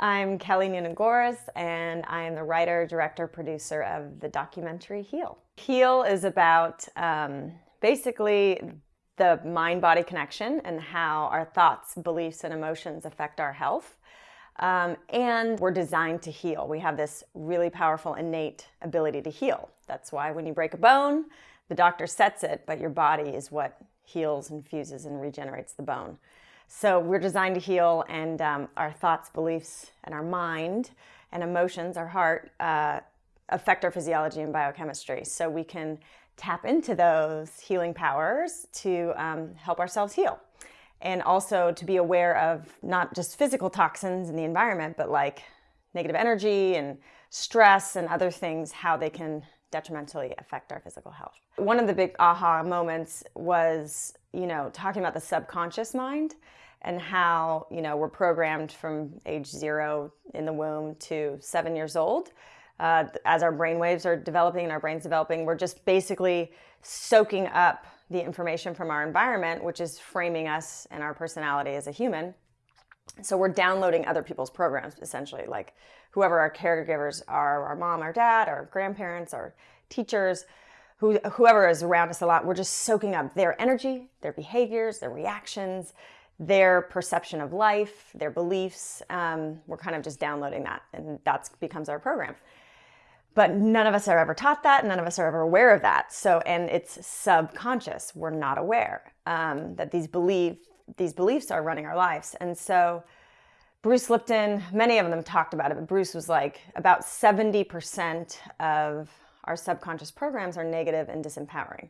I'm Kelly Noonan-Goris, and I am the writer, director, producer of the documentary Heal. Heal is about um, basically the mind-body connection and how our thoughts, beliefs, and emotions affect our health. Um, and we're designed to heal. We have this really powerful innate ability to heal. That's why when you break a bone, the doctor sets it, but your body is what heals and fuses and regenerates the bone. So we're designed to heal and um, our thoughts, beliefs, and our mind and emotions, our heart, uh, affect our physiology and biochemistry. So we can tap into those healing powers to um, help ourselves heal. And also to be aware of not just physical toxins in the environment, but like negative energy and stress and other things, how they can detrimentally affect our physical health. One of the big aha moments was, you know, talking about the subconscious mind and how, you know, we're programmed from age zero in the womb to seven years old. Uh, as our brain waves are developing and our brain's developing, we're just basically soaking up the information from our environment, which is framing us and our personality as a human. So we're downloading other people's programs, essentially, like whoever our caregivers are, our mom, our dad, our grandparents, our teachers, who, whoever is around us a lot, we're just soaking up their energy, their behaviors, their reactions, their perception of life, their beliefs. Um, we're kind of just downloading that and that becomes our program. But none of us are ever taught that. None of us are ever aware of that. So, and it's subconscious. We're not aware um, that these these beliefs are running our lives. And so Bruce Lipton, many of them talked about it, but Bruce was like about 70% of our subconscious programs are negative and disempowering.